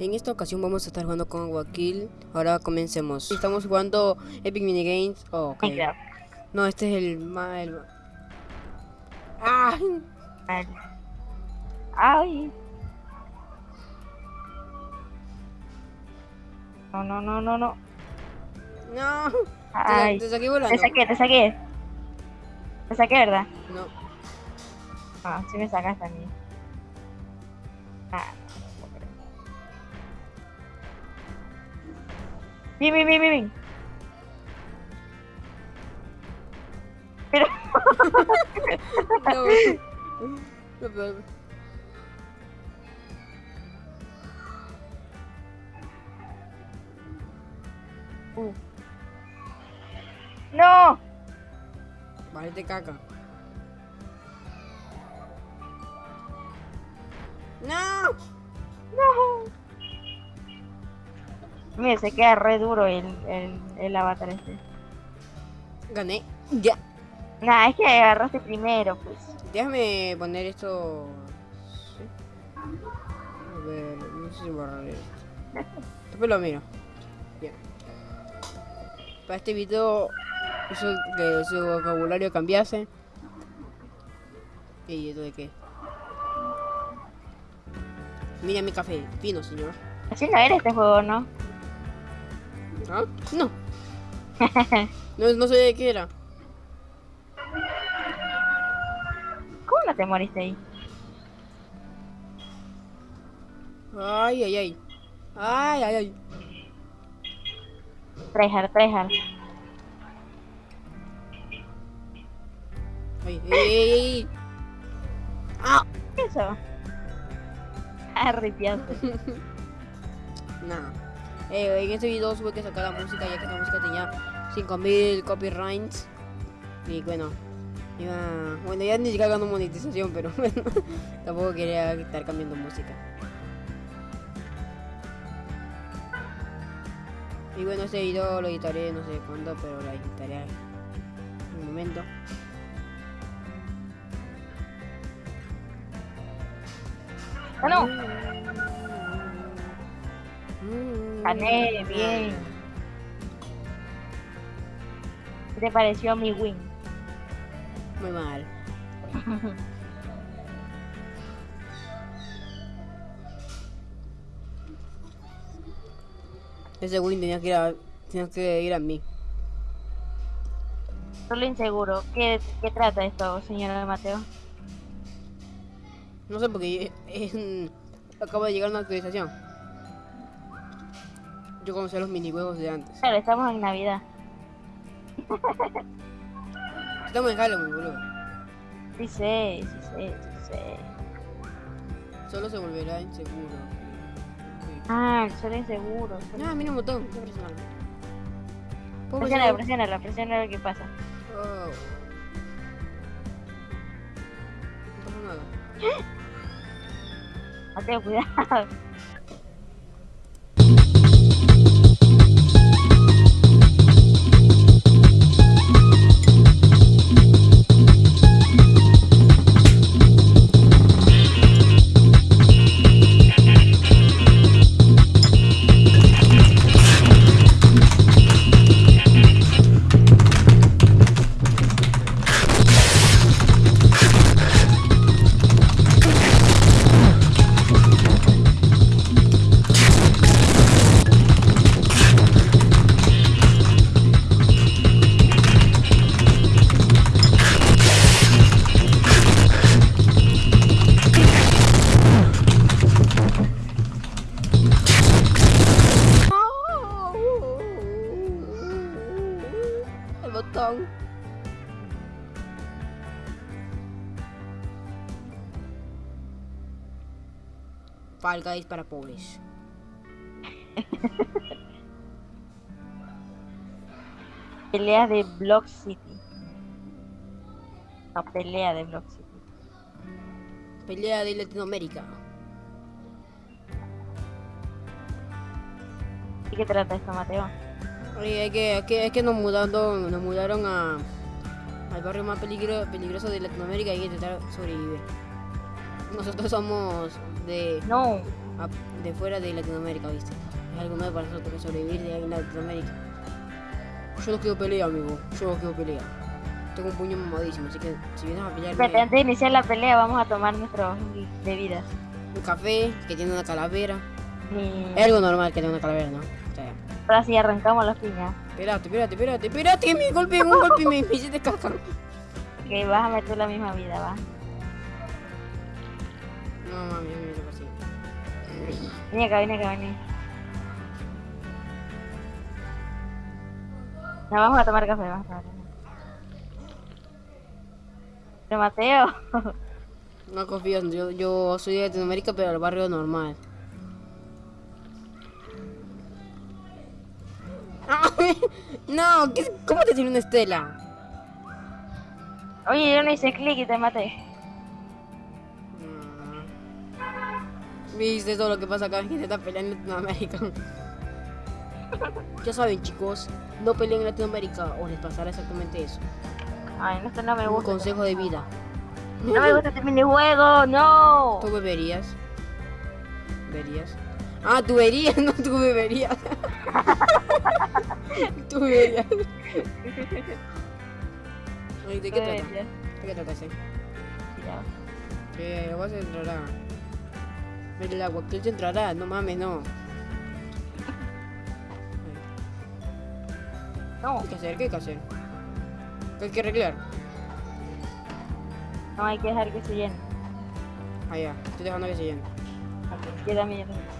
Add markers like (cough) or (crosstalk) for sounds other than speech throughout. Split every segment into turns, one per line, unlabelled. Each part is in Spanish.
En esta ocasión vamos a estar jugando con Wakil. Ahora comencemos. Estamos jugando Epic Minigames. Oh, ok.
Minecraft.
No, este es el. El... ¡Ah!
Ay. Ay. No, no, no, no, no.
¡No!
Ay.
Te, te saqué volando.
Te saqué, te saqué. Te saqué, ¿verdad?
No.
Ah, sí me sacaste a mí. Ah. Bien, bien, bien, bien, bien. Pero, (laughs)
No, no,
uh. No.
Caca. ¡No!
No. Mira, se queda re duro el, el, el avatar este.
Gané. Ya.
Nah, es que agarraste primero, pues.
Déjame poner esto. ¿sí? A ver, no sé si borrar esto. Después lo miro. Bien. Para este video hizo que su vocabulario cambiase. ¿Y esto de qué? Mira mi café, fino señor.
Así no era este juego, ¿no?
¿Ah? No. (laughs) No, no sé de qué era.
¿Cómo no te moriste ahí?
Ay, ay, ay. Ay, ay, ay.
Tryhard, tryhard.
Ay, ay, ay, ay. Ah.
¿Qué es eso? (laughs) Ah, ripiaste.
Eh, en este video tuve que sacar la música ya que esta música tenía 5000 copyrights. Y bueno, iba- bueno, ya ni siquiera ganó monetización, pero (laughs) bueno, tampoco quería estar cambiando música. Y bueno, este video lo editaré no sé cuándo, pero lo editaré en un momento.
Ah, no.
Mm.
Gané, bien. ¿Qué te pareció mi win?
Muy mal. (laughs) Ese win tenía que ir a, tenía que ir a mí.
Solo inseguro. ¿Qué, qué trata esto, señor Mateo?
No sé porque (laughs) es, acaba de llegar una actualización. Yo conocí los minijuegos de antes.
Claro, estamos en Navidad.
Estamos en Halloween, boludo.
Sí sé, sí sé, sí sé.
Solo se volverá inseguro.
Ah, el sol inseguro. el sol-
No, mira un botón. Qué personal. ¿Puedo
Presiónalo,
presionar?
presiónalo, presiónalo a ver qué pasa.
Oh. No pasa nada. (gasps)
Mateo, cuidado.
Fall Guys para pobres. (laughs)
Pelea de Block City. No, pelea de Block City.
Pelea de Latinoamérica.
¿Y qué trata esto, Mateo?
Oye, es que, es que, es que nos, mudaron, nos mudaron a, al barrio más peligro, peligroso de Latinoamérica y hay que intentar sobrevivir. Nosotros somos de...
No,
de fuera de Latinoamérica, ¿viste? Es algo nuevo para nosotros que sobrevivir de ahí en Latinoamérica. Yo no quiero pelea, amigo. Yo no quiero pelea. Tengo un puño mamadísimo, así que si vienes a pelearme...
Espérate, antes de iniciar la pelea vamos a tomar nuestras bebidas.
Un café que tiene una calavera. Es algo normal que tenga una calavera, ¿no? O sea,
ahora sí arrancamos las piñas.
espérate, espérate, espérate, espérate, que me golpeé un golpe me, me hiciste caca.
Que vas a meter la misma vida, va.
No, mami, me hizo así.
Vení acá, vení acá, vení. No, vamos a tomar café, vamos a tomar café. Pero Mateo, (laughs)
No confío, yo, yo soy de Latinoamérica, pero del barrio normal. (laughs) No, ¿qué- ¿cómo te tiene una estela?
oye, yo no hice clic y te maté.
Viste todo lo que pasa acá, gente está peleando en Latinoamérica. Ya saben, chicos, no peleen en Latinoamérica o les pasará exactamente eso.
Ay, no, esto no me
Un
gusta.
consejo de vida.
No me gusta este minijuego, no.
¿Tú beberías? ¿Beberías? Ah, tú beberías, (laughs) no tú beberías. (laughs) tú beberías. ¿De qué trata?
Eh,
¿De qué trata ese?
ya.
Que el agua se entrará. El agua que entrará, no mames, no.
No,
¿Qué hay que hacer? ¿Qué hay que hacer? ¿Qué hay que arreglar?
no hay que dejar que se llene.
Ah, ya, estoy dejando que se llene.
Ok, Yo también, yo también.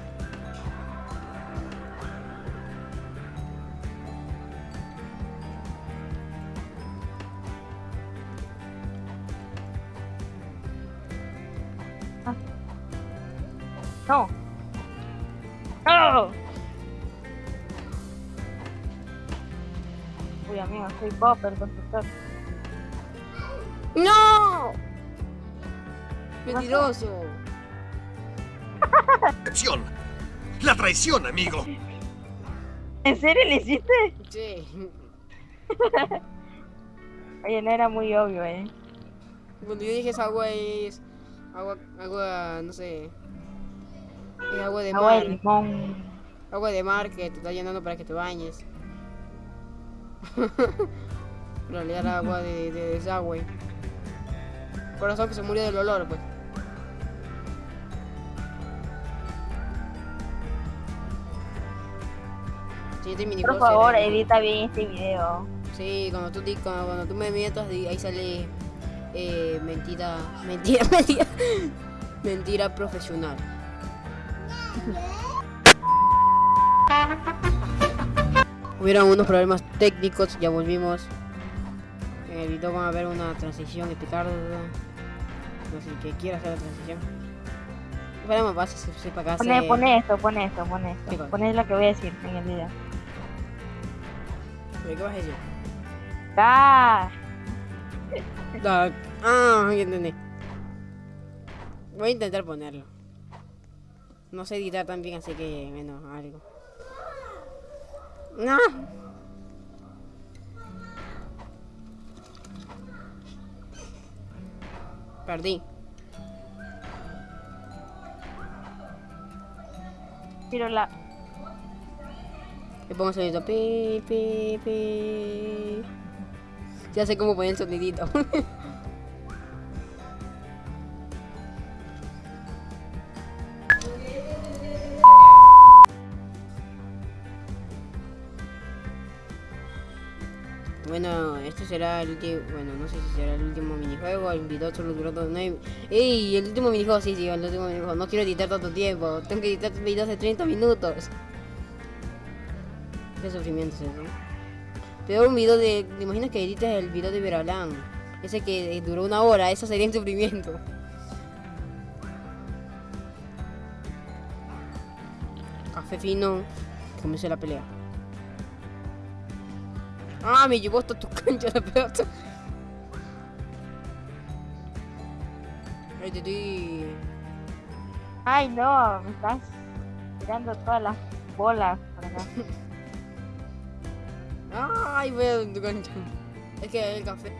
Soy.
¡No! Mentiroso. (laughs)
Traición. La traición, amigo.
¿En serio le hiciste?
Sí. (laughs)
Oye, no era muy obvio, eh.
Cuando yo dije esa agua es agua, agua, no sé, es agua de
Agua de
mar,
limón.
agua de mar que te está llenando para que te bañes. Pero (laughs) en realidad era agua de, de desagüe. Por eso que se murió del olor, pues. Siguiente
Por favor,
será-
edita bien este video.
Sí, cuando tú, cuando, cuando tú me metas, di- ahí sale eh, mentira, mentira, (laughs) mentira, mentira profesional. (laughs) Hubieron unos problemas técnicos, ya volvimos. En el video van a ver una transición explicarlo. No sé que quiera hacer la transición. Esperemos más si sepa acá.
Pone, pone esto, pone esto, pone
¿Qué
esto. Pone lo que voy a decir en el video.
¿Qué vas a decir?
¡Ah!
Ah, ah, ya entendí. Voy a intentar ponerlo. No sé editar tan bien, así que menos algo. No. Perdí.
Tiro la.
Le pongo sonido. Pi, pi, pi. Ya sé cómo poner el sonidito. (laughs) Bueno, este será el último, bueno, no sé si será el último minijuego, el video solo duró todo nueve. ¡Ey! El último minijuego, sí, sí, el último minijuego. No quiero editar tanto tiempo, tengo que editar videos de 30 minutos. Qué sufrimiento es eso. Peor un video de, ¿te imaginas que edites el video de Veralán? Ese que eh, duró una hora, eso sería un sufrimiento. Café fino, comienza la pelea. Ah, me llevó hasta tu cancha la pelota. Ay.
¡Ay, no! Me estás tirando todas las bolas por acá. (laughs)
Ay, voy a tu cancha. Es que el café...